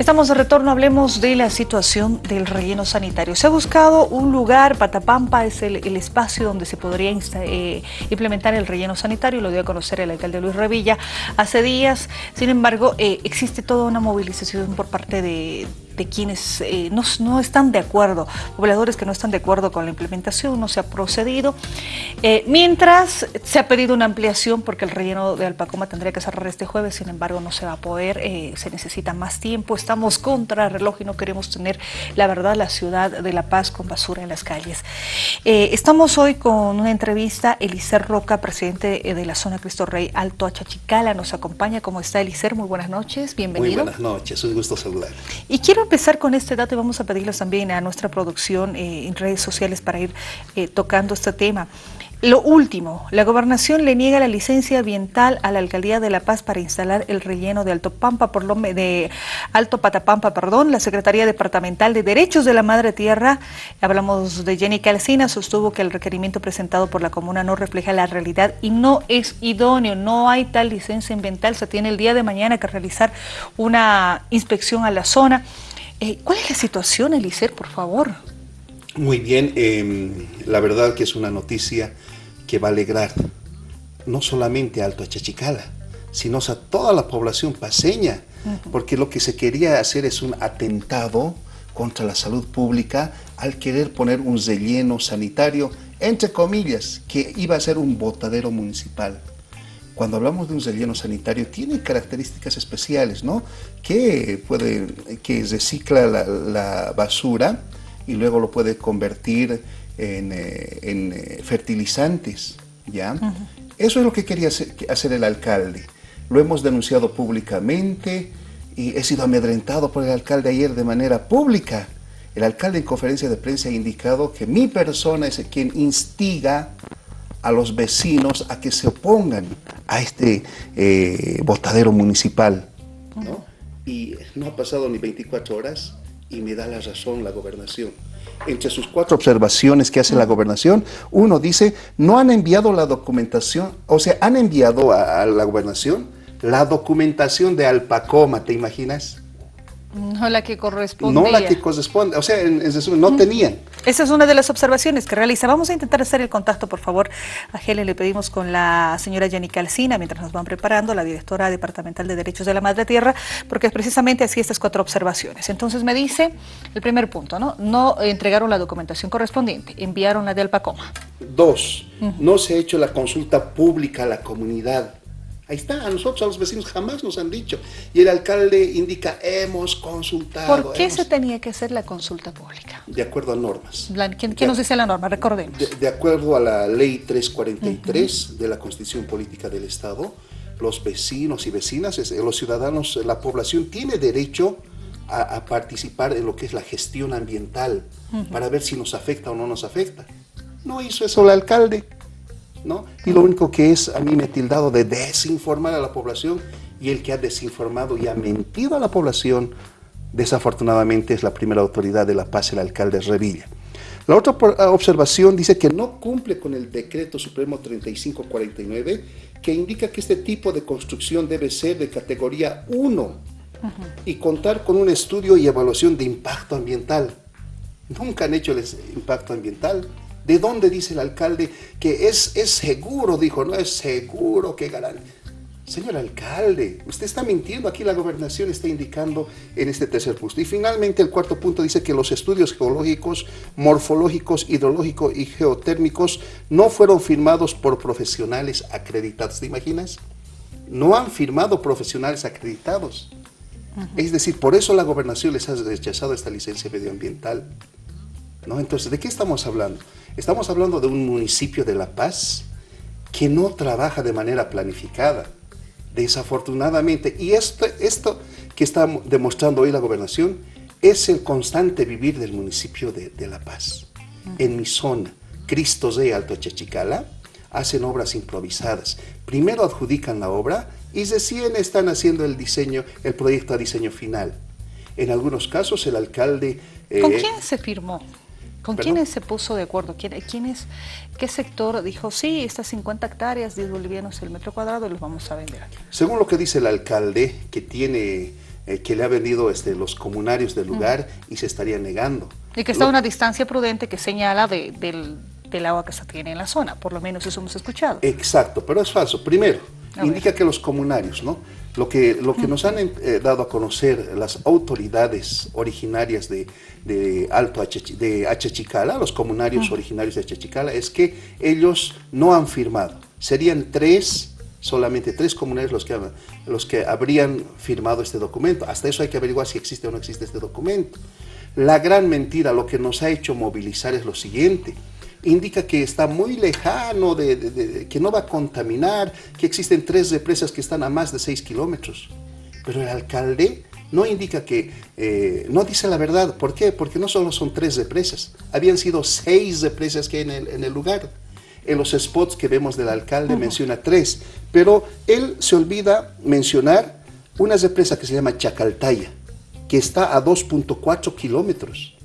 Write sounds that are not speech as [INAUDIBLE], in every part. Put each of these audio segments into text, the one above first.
Estamos de retorno, hablemos de la situación del relleno sanitario. Se ha buscado un lugar, Patapampa es el, espacio donde se podría eh, implementar el relleno sanitario, lo dio a conocer el alcalde Luis Revilla hace días. Sin embargo, eh, existe toda una movilización por parte de, de quienes eh, no, están de acuerdo, pobladores que no están de acuerdo con la implementación, no se ha procedido. Eh, mientras se ha pedido una ampliación porque el relleno de Alpacoma tendría que cerrar este jueves, sin embargo no se va a poder, eh, se necesita más tiempo, estamos contra el reloj y no queremos tener, la verdad, la ciudad de La Paz con basura en las calles. estamos hoy con una entrevista, Elicer Roca, presidente de la zona Cristo Rey Alto Achachicala, nos acompaña. ¿Cómo está Elicer? Muy buenas noches, bienvenido. Muy buenas noches, un gusto saludar. Y quiero empezar con este dato y vamos a pedirles también a nuestra producción eh, en redes sociales para ir eh, tocando este tema. Lo último, la gobernación le niega la licencia ambiental a la alcaldía de La Paz para instalar el relleno de Alto Pampa, por lo de Alto Patapampa, perdón. La Secretaría Departamental de Derechos de la Madre Tierra, hablamos de Jenny Calcina, sostuvo que el requerimiento presentado por la comuna no refleja la realidad y no es idóneo, no hay tal licencia ambiental, se tiene el día de mañana que realizar una inspección a la zona. Eh, ¿Cuál es la situación, Elicer, por favor? Muy bien, em, la verdad que es una noticia que va a alegrar no solamente a Alto Achachicala, sino a toda la población paseña, porque lo que se quería hacer es un atentado contra la salud pública al querer poner un relleno sanitario, entre comillas, que iba a ser un botadero municipal cuando hablamos de un relleno sanitario, tiene características especiales, ¿no? Que, puede, que recicla la, basura y luego lo puede convertir en, eh, eh, fertilizantes, ¿ya? Eso es lo que quería hacer, el alcalde. Lo hemos denunciado públicamente y he sido amedrentado por el alcalde ayer de manera pública. El alcalde en conferencia de prensa ha indicado que mi persona es quien instiga a los vecinos a que se opongan a este eh, botadero municipal. Y no ha pasado ni 24 horas y me da la razón la gobernación. Entre sus cuatro observaciones que hace la gobernación, uno dice, no han enviado la documentación, o sea, han enviado a, a la gobernación la documentación de Alpacoma, ¿te imaginas? No la que corresponde. No la que corresponde, o sea, en, no tenían. Esa es una de las observaciones que realiza. Vamos a intentar hacer el contacto, por favor. A Helen le pedimos con la señora Jenny Calcina, mientras nos van preparando, la directora departamental de Derechos de la Madre Tierra, porque es precisamente así estas cuatro observaciones. Entonces me dice, el primer punto, ¿no? No entregaron la documentación correspondiente, enviaron la de Alpacoma. Dos, no se ha hecho la consulta pública a la comunidad Ahí está, a nosotros, a los vecinos jamás nos han dicho. Y el alcalde indica, hemos consultado. ¿Por qué se tenía que hacer la consulta pública? De acuerdo a normas. ¿Qué, nos dice la norma? Recordemos. De, acuerdo a la ley 343 de la Constitución Política del Estado, los vecinos y vecinas, los ciudadanos, la población tiene derecho a, participar en lo que es la gestión ambiental para ver si nos afecta o no nos afecta. No hizo eso el alcalde. Y lo único que es, a mí me ha tildado de desinformar a la población y el que ha desinformado y ha mentido a la población, desafortunadamente es la primera autoridad de La Paz, el alcalde Revilla. La otra ah, observación dice que no cumple con el decreto supremo 3549 que indica que este tipo de construcción debe ser de categoría 1 y contar con un estudio y evaluación de impacto ambiental. Nunca han hecho el impacto ambiental. ¿De dónde dice el alcalde que es, es seguro? Dijo, no es seguro que ganan. Señor alcalde, usted está mintiendo, aquí la gobernación está indicando en este tercer punto. Y finalmente el cuarto punto dice que los estudios geológicos, morfológicos, hidrológicos y geotérmicos no fueron firmados por profesionales acreditados. ¿Te imaginas? No han firmado profesionales acreditados. Es decir, por eso la gobernación les ha rechazado esta licencia medioambiental. ¿No? Entonces, ¿de qué estamos hablando? Estamos hablando de un municipio de La Paz que no trabaja de manera planificada, desafortunadamente. Y esto, esto que está demostrando hoy la gobernación es el constante vivir del municipio de, La Paz. En mi zona, Cristo de Alto Chachicala, hacen obras improvisadas. Primero adjudican la obra y recién están haciendo el diseño, el proyecto a diseño final. En algunos casos el alcalde... ¿Con eh, quién se firmó? ¿Con quiénes se puso de acuerdo? ¿Quién, es, ¿Qué sector dijo, sí, estas 50 hectáreas, 10 bolivianos el metro cuadrado, los vamos a vender aquí? Según lo que dice el alcalde, que tiene eh, que le ha vendido este, los comunarios del lugar y se estaría negando. Y que está a una distancia prudente que señala del, agua que se tiene en la zona, por lo menos eso hemos escuchado. Exacto, pero es falso. Primero, indica que los comunarios, ¿no? Lo que, lo que nos han eh, dado a conocer las autoridades originarias de, de Alto de Achachicala, los comunarios originarios de Achachicala, es que ellos no han firmado. Serían tres solamente tres comunarios los que, los que habrían firmado este documento. Hasta eso hay que averiguar si existe o no existe este documento. La gran mentira, lo que nos ha hecho movilizar es lo siguiente. Indica que está muy lejano, de, que no va a contaminar, que existen tres represas que están a más de seis kilómetros. Pero el alcalde no indica que, eh, no dice la verdad. ¿Por qué? Porque no solo son tres represas, habían sido seis represas que hay en el, en el lugar en los spots que vemos del alcalde menciona tres, pero él se olvida mencionar una represa que se llama Chacaltaya, que está a 2.4 kilómetros.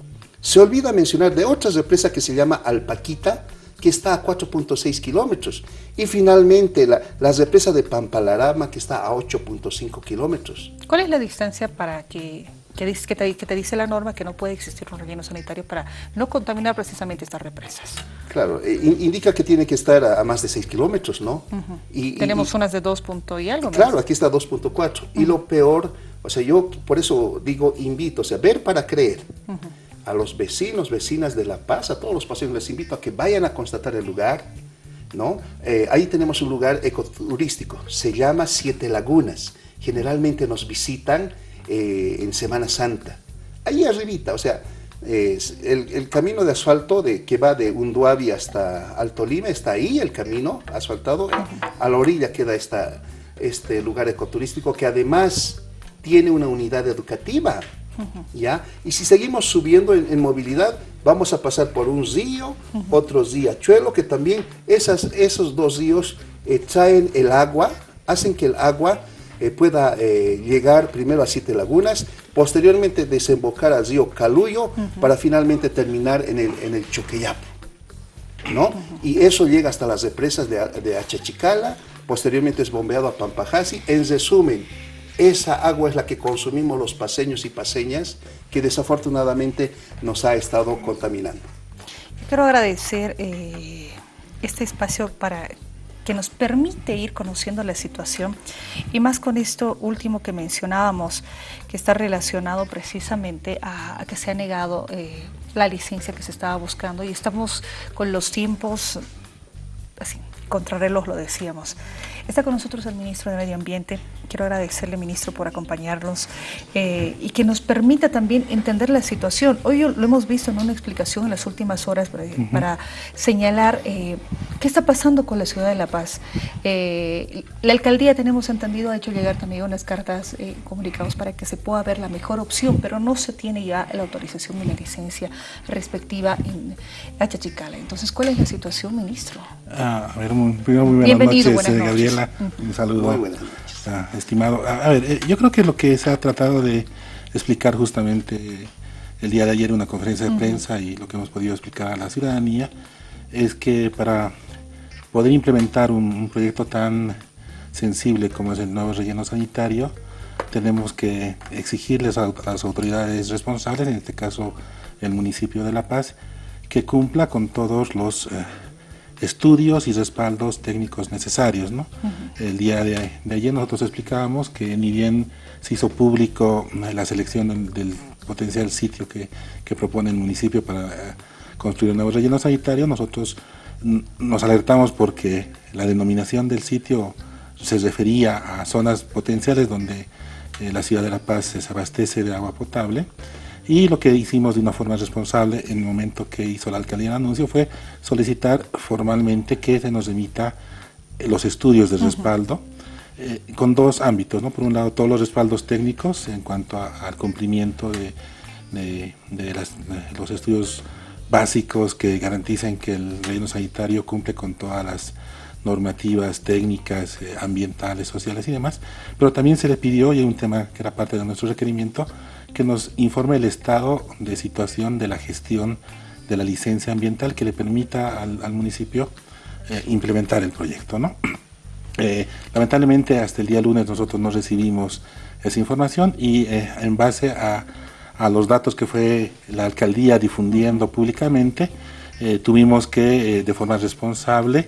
Se olvida mencionar de otra represa que se llama Alpaquita, que está a 4.6 kilómetros. Y finalmente la, la, represa de Pampalarama, que está a 8.5 kilómetros. ¿Cuál es la distancia para que que, dice, que, te, dice la norma que no puede existir un relleno sanitario para no contaminar precisamente estas represas. Claro, eh, indica que tiene que estar a, más de 6 kilómetros, ¿no? y, Tenemos unas de 2 y algo. Claro, aquí está 2.4. Y lo peor, o sea, yo por eso digo, invito, o sea, ver para creer. A los vecinos, vecinas de La Paz, a todos los paseos les invito a que vayan a constatar el lugar, ¿no? Eh, ahí tenemos un lugar ecoturístico, se llama Siete Lagunas. Generalmente nos visitan eh, en Semana Santa. Ahí arribita, o sea, el, camino de asfalto de, que va de Unduabi hasta Alto Lima, está ahí el camino asfaltado. A la orilla queda esta, este lugar ecoturístico que además tiene una unidad educativa. ¿Ya? Y si seguimos subiendo en, movilidad, vamos a pasar por un río, otro riachuelo, que también esas, esos dos ríos eh, traen el agua, hacen que el agua eh, pueda eh, llegar primero a Siete Lagunas, posteriormente desembocar al río Caluyo para finalmente terminar en el, en el Choqueyapo. ¿no? Y eso llega hasta las represas de, de Achachicala, posteriormente es bombeado a Pampajasi. En resumen, esa agua es la que consumimos los paseños y paseñas que desafortunadamente nos ha estado contaminando. Quiero agradecer eh, este espacio para que nos permite ir conociendo la situación y más con esto último que mencionábamos, que está relacionado precisamente a, que se ha negado eh, la licencia que se estaba buscando y estamos con los tiempos, así, contrarreloj lo decíamos. Está con nosotros el ministro de Medio Ambiente. Quiero agradecerle, ministro, por acompañarnos eh, y que nos permita también entender la situación. Hoy lo hemos visto en una explicación en las últimas horas para, señalar eh, qué está pasando con la ciudad de La Paz. Eh, la alcaldía, tenemos entendido, ha hecho llegar también unas cartas comunicados para que se pueda ver la mejor opción, pero no se tiene ya la autorización ni la licencia respectiva en Achachicala. Entonces, ¿cuál es la situación, ministro? Ah, a ver, muy, muy Bienvenido, noches, Gabriela. Un saludo. estimado. A, ver, eh, yo creo que lo que se ha tratado de explicar justamente el día de ayer en una conferencia de prensa y lo que hemos podido explicar a la ciudadanía es que para poder implementar un, proyecto tan sensible como es el nuevo relleno sanitario, tenemos que exigirles a, las autoridades responsables, en este caso el municipio de La Paz, que cumpla con todos los eh, estudios y respaldos técnicos necesarios. ¿no? El día de, ayer nosotros explicábamos que ni bien se hizo público eh, la selección del, potencial sitio que, propone el municipio para eh, construir un nuevo relleno sanitario, nosotros nos alertamos porque la denominación del sitio se refería a zonas potenciales donde eh, la ciudad de La Paz se abastece de agua potable y lo que hicimos de una forma responsable en el momento que hizo la alcaldía el anuncio fue solicitar formalmente que se nos emita eh, los estudios de respaldo eh, con dos ámbitos, ¿no? por un lado todos los respaldos técnicos en cuanto al cumplimiento de, los estudios básicos que garanticen que el relleno sanitario cumple con todas las normativas técnicas, eh, ambientales, sociales y demás, pero también se le pidió, y un tema que era parte de nuestro requerimiento, que nos informe el estado de situación de la gestión de la licencia ambiental que le permita al, municipio eh, implementar el proyecto. ¿no? [CLEARS THROAT] lamentablemente hasta el día lunes nosotros no recibimos esa información y en base a, a, los datos que fue la alcaldía difundiendo públicamente, tuvimos que de forma responsable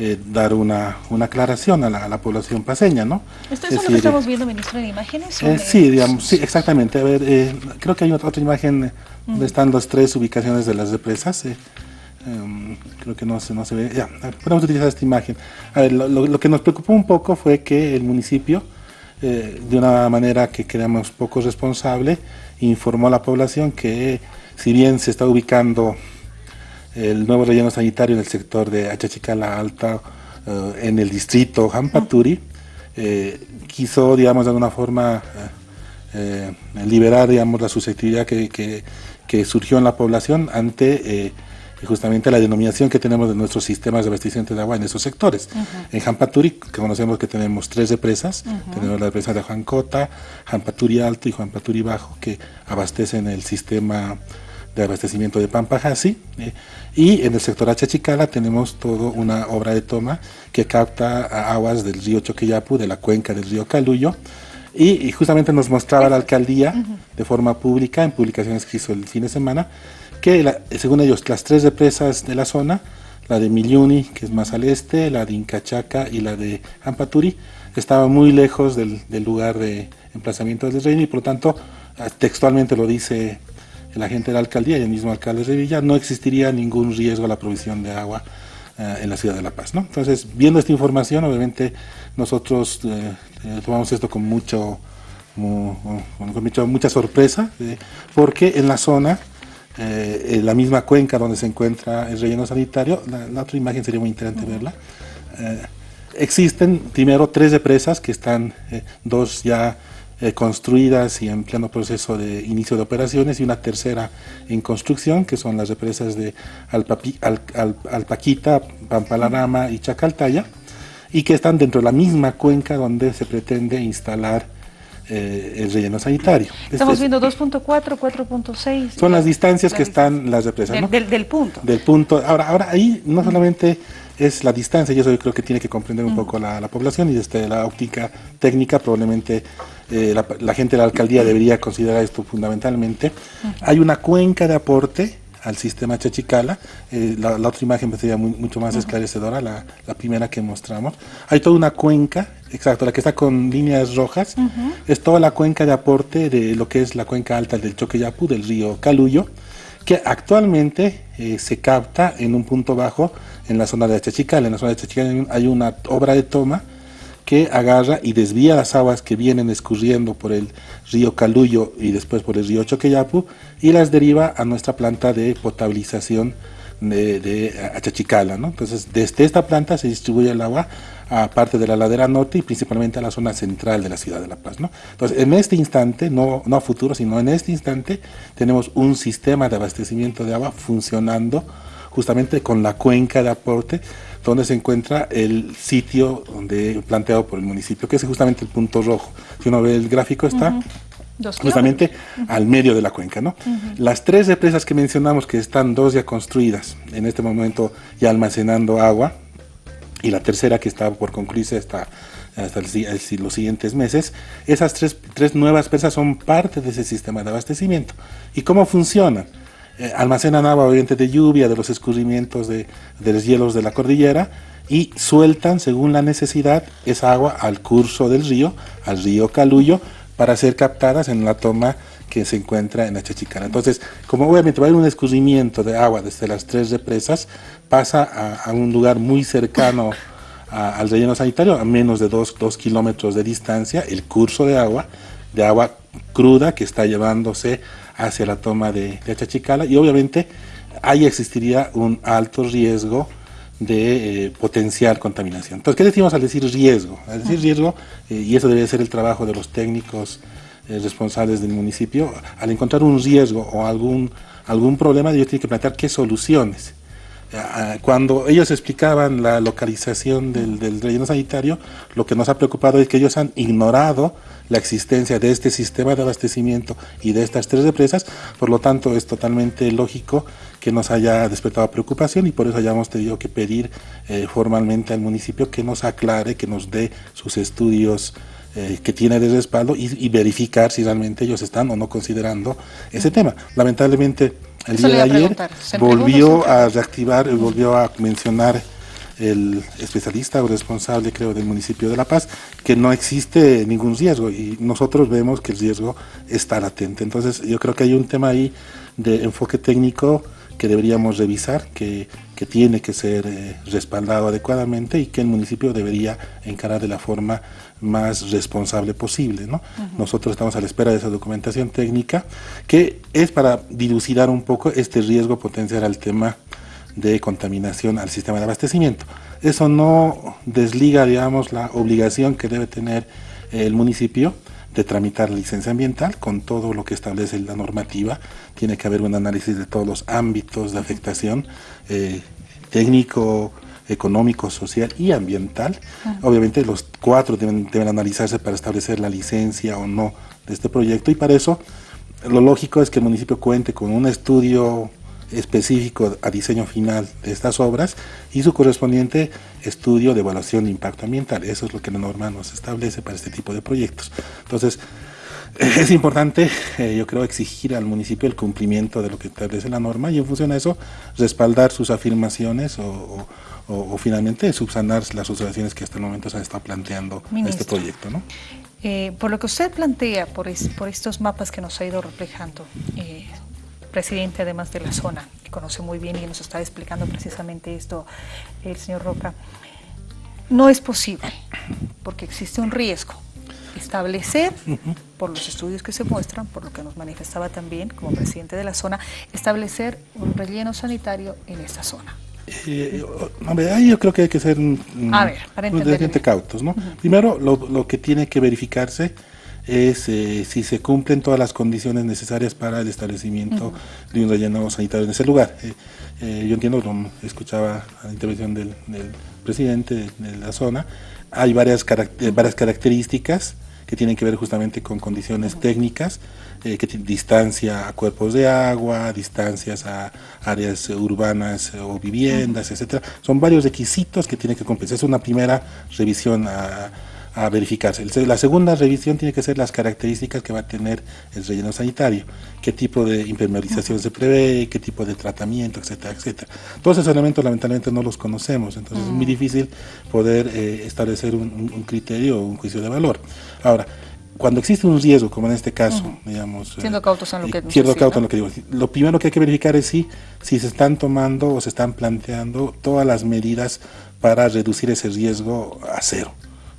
eh, dar una, una aclaración a la, población paseña, ¿no? ¿Esto es, lo que estamos viendo, ministro, en imágenes? Eh, sí, digamos, sí, exactamente. A ver, eh, creo que hay otra, imagen donde están las tres ubicaciones de las represas. Em, creo que no se, no se ve. Ya, podemos utilizar esta imagen. A ver, lo, lo, que nos preocupó un poco fue que el municipio, de una manera que creamos poco responsable, informó a la población que si bien se está ubicando el nuevo relleno sanitario en el sector de Achachicala Alta, eh, en el distrito Jampaturi, eh, quiso, digamos, de alguna forma eh, liberar, digamos, la susceptibilidad que, que, surgió en la población ante justamente la denominación que tenemos de nuestros sistemas de abastecimiento de agua en esos sectores. En Jampaturi, que conocemos que tenemos tres represas, tenemos la represa de Juancota, Jampaturi Alto y Jampaturi Bajo, que abastecen el sistema de abastecimiento de Pampajasi. Eh, y en el sector Achachicala tenemos toda una obra de toma que capta aguas del río Choqueyapu, de la cuenca del río Caluyo. Y, justamente nos mostraba la alcaldía de forma pública, en publicaciones que hizo el fin de semana, que según ellos las tres represas de la zona, la de Milluni, que es más al este, la de Incachaca y la de Ampaturi, estaban muy lejos del, del lugar de emplazamiento del reino y por lo tanto textualmente lo dice la gente de la alcaldía y el mismo alcalde de Villa, no existiría ningún riesgo a la provisión de agua eh, en la ciudad de La Paz. ¿no? Entonces, viendo esta información, obviamente nosotros eh, eh, tomamos esto con mucho, con mucha sorpresa, porque en la zona, en la misma cuenca donde se encuentra el relleno sanitario, la, otra imagen sería muy interesante verla, existen primero tres represas que están, dos ya eh, construidas y en pleno proceso de inicio de operaciones y una tercera en construcción, que son las represas de Alpapi, Al, Alpaquita, Pampalarama y Chacaltaya, y que están dentro de la misma cuenca donde se pretende instalar eh, el relleno sanitario. Estamos este viendo 2.4, 4.6. Son las distancias que están las represas. Del, del, punto. Del punto. Ahora, ahora ahí no solamente es la distancia, y eso yo creo que tiene que comprender un poco la, población y desde la óptica técnica probablemente eh, la, gente de la alcaldía debería considerar esto fundamentalmente. Hay una cuenca de aporte al sistema Chachicala, eh, la, otra imagen sería mucho más esclarecedora, la, primera que mostramos. Hay toda una cuenca, exacto, la que está con líneas rojas, es toda la cuenca de aporte de lo que es la cuenca alta del Choqueyapu, del río Caluyo, que actualmente eh, se capta en un punto bajo en la zona de Chachical. En la zona de Chachical hay una obra de toma que agarra y desvía las aguas que vienen escurriendo por el río Caluyo y después por el río Choqueyapu y las deriva a nuestra planta de potabilización de, de Achachicala. ¿no? Entonces, desde esta planta se distribuye el agua a parte de la ladera norte y principalmente a la zona central de la ciudad de La Paz. ¿no? Entonces, en este instante, no, no a futuro, sino en este instante, tenemos un sistema de abastecimiento de agua funcionando justamente con la cuenca de aporte donde se encuentra el sitio donde planteado por el municipio, que es justamente el punto rojo. Si uno ve el gráfico está justamente al medio de la cuenca. ¿no? Las tres represas que mencionamos, que están dos ya construidas, en este momento ya almacenando agua, y la tercera que está por concluirse hasta, hasta los siguientes meses, esas tres, tres nuevas presas son parte de ese sistema de abastecimiento. ¿Y cómo funcionan? Eh, almacenan agua obviamente de lluvia, de los escurrimientos de, los hielos de la cordillera, y sueltan según la necesidad esa agua al curso del río, al río Caluyo, para ser captadas en la toma que se encuentra en la Chachicana. Entonces, como obviamente va a haber un escurrimiento de agua desde las tres represas, pasa a, un lugar muy cercano al relleno sanitario, a menos de dos, kilómetros de distancia, el curso de agua, de agua cruda que está llevándose hacia la toma de, de Chachicala y obviamente ahí existiría un alto riesgo de eh, potencial contaminación. Entonces, ¿qué decimos al decir riesgo? Al decir riesgo, eh, y eso debe ser el trabajo de los técnicos eh, responsables del municipio, al encontrar un riesgo o algún, algún problema, ellos tienen que plantear qué soluciones. Cuando ellos explicaban la localización del, del, relleno sanitario, lo que nos ha preocupado es que ellos han ignorado la existencia de este sistema de abastecimiento y de estas tres represas, por lo tanto es totalmente lógico que nos haya despertado preocupación y por eso hayamos tenido que pedir eh, formalmente al municipio que nos aclare, que nos dé sus estudios eh, que tiene de respaldo y, verificar si realmente ellos están o no considerando ese tema. Lamentablemente el día de ayer volvió a reactivar, volvió a mencionar el especialista o responsable, creo, del municipio de La Paz, que no existe ningún riesgo y nosotros vemos que el riesgo está latente. Entonces, yo creo que hay un tema ahí de enfoque técnico que deberíamos revisar, que, que tiene que ser eh, respaldado adecuadamente y que el municipio debería encarar de la forma más responsable posible. ¿no? Nosotros estamos a la espera de esa documentación técnica que es para dilucidar un poco este riesgo potencial al tema de contaminación al sistema de abastecimiento. Eso no desliga, digamos, la obligación que debe tener el municipio de tramitar la licencia ambiental con todo lo que establece la normativa. Tiene que haber un análisis de todos los ámbitos de afectación eh, técnico, económico, social y ambiental. Obviamente los cuatro deben, deben analizarse para establecer la licencia o no de este proyecto y para eso lo lógico es que el municipio cuente con un estudio específico a diseño final de estas obras y su correspondiente estudio de evaluación de impacto ambiental. Eso es lo que la norma nos establece para este tipo de proyectos. Entonces, [LAUGHS] es importante, eh, yo creo, exigir al municipio el cumplimiento de lo que establece la norma y en función de eso respaldar sus afirmaciones o, finalmente subsanar las observaciones que hasta el momento se han estado planteando en este proyecto. ¿no? Eh, por lo que usted plantea, por, por estos mapas que nos ha ido reflejando, eh, presidente además de la zona, que conoce muy bien y nos está explicando precisamente esto el señor Roca, no es posible, porque existe un riesgo, establecer, por los estudios que se muestran, por lo que nos manifestaba también como presidente de la zona, establecer un relleno sanitario en esta zona. Eh, ahí yo creo que hay que ser a ver, cautos. ¿no? Primero, lo, lo que tiene que verificarse es eh, si se cumplen todas las condiciones necesarias para el establecimiento de un relleno sanitario en ese lugar. Eh, eh, yo entiendo, escuchaba la intervención del, presidente de, la zona, hay varias, varias características que tienen que ver justamente con condiciones técnicas, que distancia a cuerpos de agua, distancias a áreas urbanas o viviendas, etcétera. Son varios requisitos que tienen que cumplir. Es una primera revisión a, a verificarse. La segunda revisión tiene que ser las características que va a tener el relleno sanitario, qué tipo de impermeabilización se prevé, qué tipo de tratamiento, etcétera, etcétera. Todos esos elementos lamentablemente no los conocemos, entonces es muy mm. difícil poder eh, establecer un, criterio o un juicio de valor. Ahora, cuando existe un riesgo, como en este caso, digamos... Eh, siendo cautos en lo que Siendo cautos en lo que digo. Lo primero que hay que verificar es si, si se están tomando o se están planteando todas las medidas para reducir ese riesgo a cero.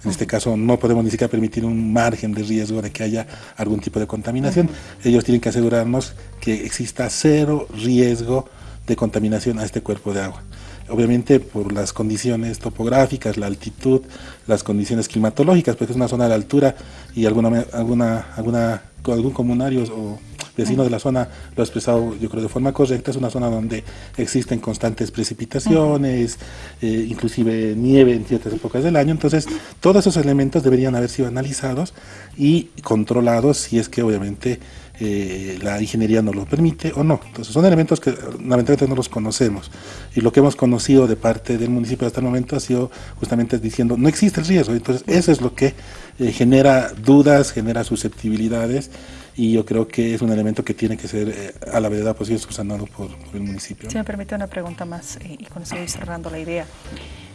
En este caso no podemos ni siquiera permitir un margen de riesgo de que haya algún tipo de contaminación. Ellos tienen que asegurarnos que exista cero riesgo de contaminación a este cuerpo de agua. Obviamente por las condiciones topográficas, la altitud, las condiciones climatológicas, porque es una zona de altura y alguna, alguna, alguna, algún comunario o vecino de la zona lo ha expresado yo creo de forma correcta, es una zona donde existen constantes precipitaciones, eh, inclusive nieve en ciertas épocas del año, entonces todos esos elementos deberían haber sido analizados y controlados si es que obviamente eh, la ingeniería nos lo permite o no. Entonces son elementos que lamentablemente no los conocemos. Y lo que hemos conocido de parte del municipio hasta el momento ha sido justamente diciendo no existe el riesgo, entonces eso es lo que eh, genera dudas, genera susceptibilidades y yo creo que es un elemento que tiene que ser eh, a la verdad posible subsanado por, el municipio. Si me permite una pregunta más eh, y con eso voy cerrando la idea.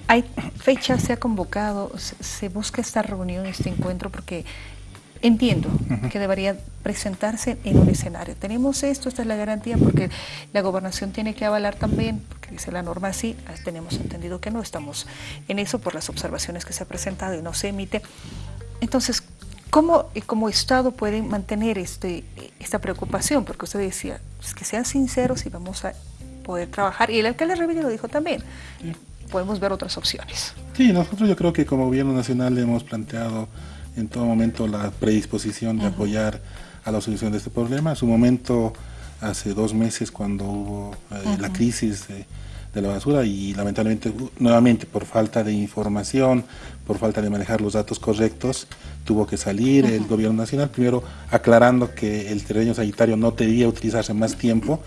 ¿Hay fecha, se ha convocado, se, busca esta reunión, este encuentro? Porque entiendo que debería presentarse en un escenario. Tenemos esto, esta es la garantía, porque la gobernación tiene que avalar también, porque dice la norma así, ah, tenemos entendido que no estamos en eso por las observaciones que se ha presentado y no se emite. Entonces, ¿Cómo como Estado pueden mantener este, esta preocupación? Porque usted decía, pues, que sean sinceros y vamos a poder trabajar. Y el alcalde Revilla lo dijo también. Podemos ver otras opciones. Sí, nosotros yo creo que como gobierno nacional hemos planteado en todo momento la predisposición de apoyar a la solución de este problema. A su momento, hace dos meses, cuando hubo eh, la crisis de la basura y lamentablemente nuevamente por falta de información, por falta de manejar los datos correctos, tuvo que salir el gobierno nacional, primero aclarando que el terreno sanitario no debía utilizarse más tiempo,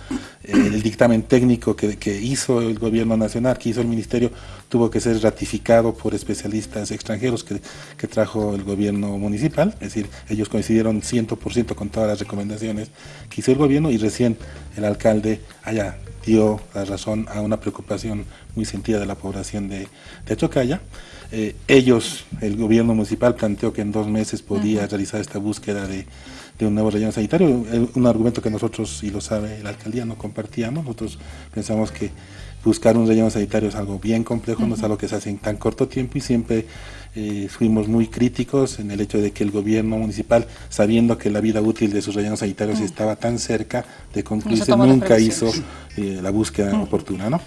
eh, el dictamen técnico que, que, hizo el gobierno nacional, que hizo el ministerio, tuvo que ser ratificado por especialistas extranjeros que, que trajo el gobierno municipal, es decir, ellos coincidieron 100% con todas las recomendaciones que hizo el gobierno y recién el alcalde haya dio la razón a una preocupación muy sentida de la población de, de Chocaya. Eh, ellos, el gobierno municipal planteó que en dos meses podía realizar esta búsqueda de, un nuevo relleno sanitario, un argumento que nosotros, y lo sabe la alcaldía, no compartíamos, nosotros pensamos que buscar un relleno sanitario es algo bien complejo, no es algo que se hace en tan corto tiempo y siempre eh, fuimos muy críticos en el hecho de que el gobierno municipal, sabiendo que la vida útil de sus rellenos sanitarios estaba tan cerca de concluirse, nunca hizo eh, la búsqueda oportuna. ¿no?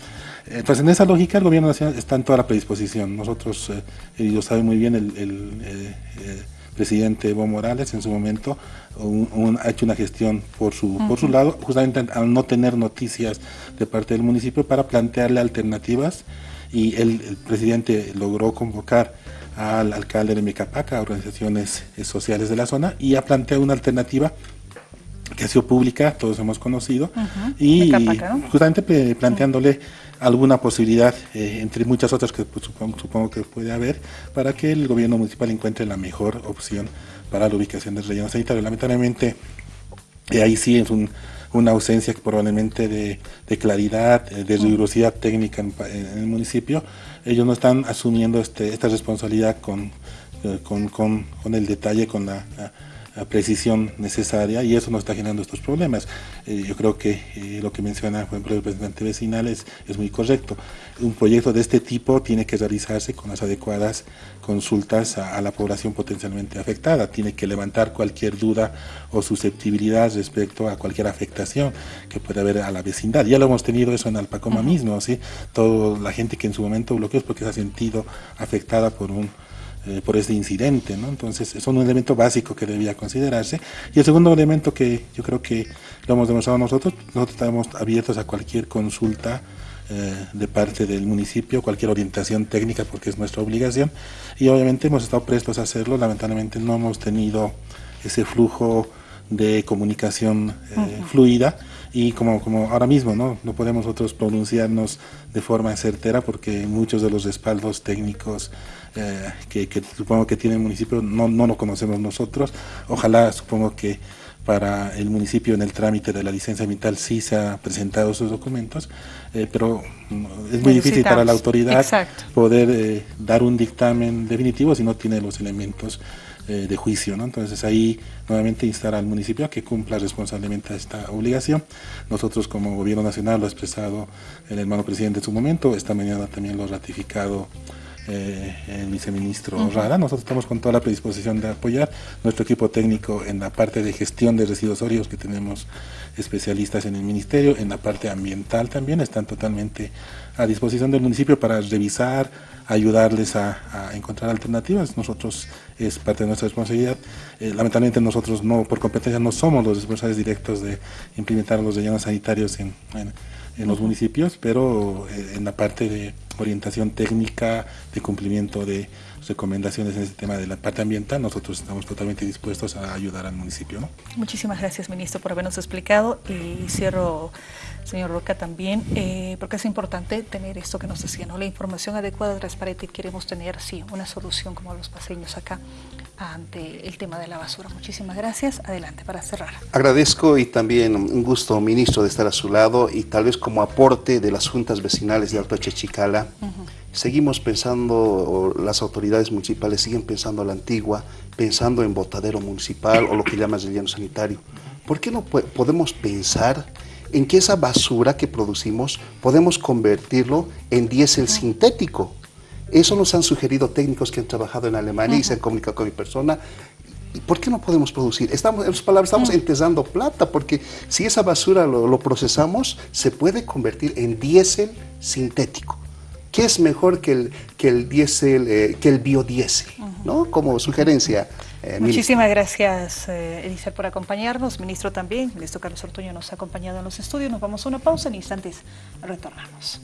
Entonces, en esa lógica, el gobierno nacional está en toda la predisposición. Nosotros, eh, y lo sabe muy bien el, eh, eh, presidente Evo Morales en su momento, ha hecho una gestión por su, por su lado, justamente al no tener noticias de parte del municipio para plantearle alternativas y el, el presidente logró convocar al alcalde de Micapaca, a organizaciones sociales de la zona, y ha planteado una alternativa que ha sido pública, todos hemos conocido, y justamente planteándole alguna posibilidad, eh, entre muchas otras que pues, supongo, que puede haber, para que el gobierno municipal encuentre la mejor opción para la ubicación del relleno sanitario. Lamentablemente, eh, ahí sí es una ausencia probablemente de, claridad, eh, de rigurosidad técnica en, el municipio. Ellos no están asumiendo este, esta responsabilidad con el detalle, con la precisión necesaria y eso nos está generando estos problemas. Eh, yo creo que eh, lo que menciona por ejemplo, el presidente vecinal es, muy correcto. Un proyecto de este tipo tiene que realizarse con las adecuadas consultas a, la población potencialmente afectada, tiene que levantar cualquier duda o susceptibilidad respecto a cualquier afectación que pueda haber a la vecindad. Ya lo hemos tenido eso en Alpacoma mismo, ¿sí? toda la gente que en su momento bloqueó es porque se ha sentido afectada por un eh, por este incidente. ¿no? Entonces, es un elemento básico que debía considerarse. Y el segundo elemento que yo creo que lo hemos demostrado nosotros, nosotros estamos abiertos a cualquier consulta eh, de parte del municipio, cualquier orientación técnica, porque es nuestra obligación. Y obviamente hemos estado prestos a hacerlo. Lamentablemente no hemos tenido ese flujo de comunicación eh, fluida y como, como ahora mismo ¿no? no podemos nosotros pronunciarnos de forma certera porque muchos de los respaldos técnicos eh, que, supongo que tiene el municipio no, no lo conocemos nosotros. Ojalá, supongo que para el municipio en el trámite de la licencia ambiental sí se han presentado esos documentos, eh, pero mm, es muy difícil para la autoridad poder eh, dar un dictamen definitivo si no tiene los elementos de juicio. ¿no? Entonces ahí nuevamente instar al municipio a que cumpla responsablemente esta obligación. Nosotros como gobierno nacional lo ha expresado el hermano presidente en su momento, esta mañana también lo ha ratificado eh, el viceministro Rara. Nosotros estamos con toda la predisposición de apoyar nuestro equipo técnico en la parte de gestión de residuos sólidos que tenemos especialistas en el ministerio, en la parte ambiental también están totalmente a disposición del municipio para revisar, ayudarles a, encontrar alternativas. Nosotros es parte de nuestra responsabilidad. Eh, lamentablemente nosotros no, por competencia no somos los responsables directos de implementar los rellenos sanitarios en en los municipios, pero eh, en la parte de orientación técnica, de cumplimiento de recomendaciones en ese tema de la parte ambiental, nosotros estamos totalmente dispuestos a ayudar al municipio. Muchísimas gracias, ministro, por habernos explicado y cierro, señor Roca, también, eh, porque es importante tener esto que nos decía, ¿no? la información adecuada, transparente, y queremos tener, sí, una solución como los paseños acá ante el tema de la basura. Muchísimas gracias. Adelante para cerrar. Agradezco y también un gusto, ministro, de estar a su lado y tal vez como aporte de las juntas vecinales de Alto Chechicala. Seguimos pensando, las autoridades municipales siguen pensando a la antigua, pensando en botadero municipal o lo que llamas relleno sanitario. ¿Por qué no podemos pensar en que esa basura que producimos podemos convertirlo en diésel sintético? Eso nos han sugerido técnicos que han trabajado en Alemania y se han comunicado con mi persona. ¿Por qué no podemos producir? Estamos, en sus palabras, estamos entesando plata, porque si esa basura lo, procesamos, se puede convertir en diésel sintético. ¿Qué es mejor que el, que el diésel, eh, que el biodiesel? ¿no? Como sugerencia. Eh, Muchísimas gracias, eh, por acompañarnos. Ministro también, ministro Carlos Ortuño nos ha acompañado en los estudios. Nos vamos a una pausa en instantes. Retornamos.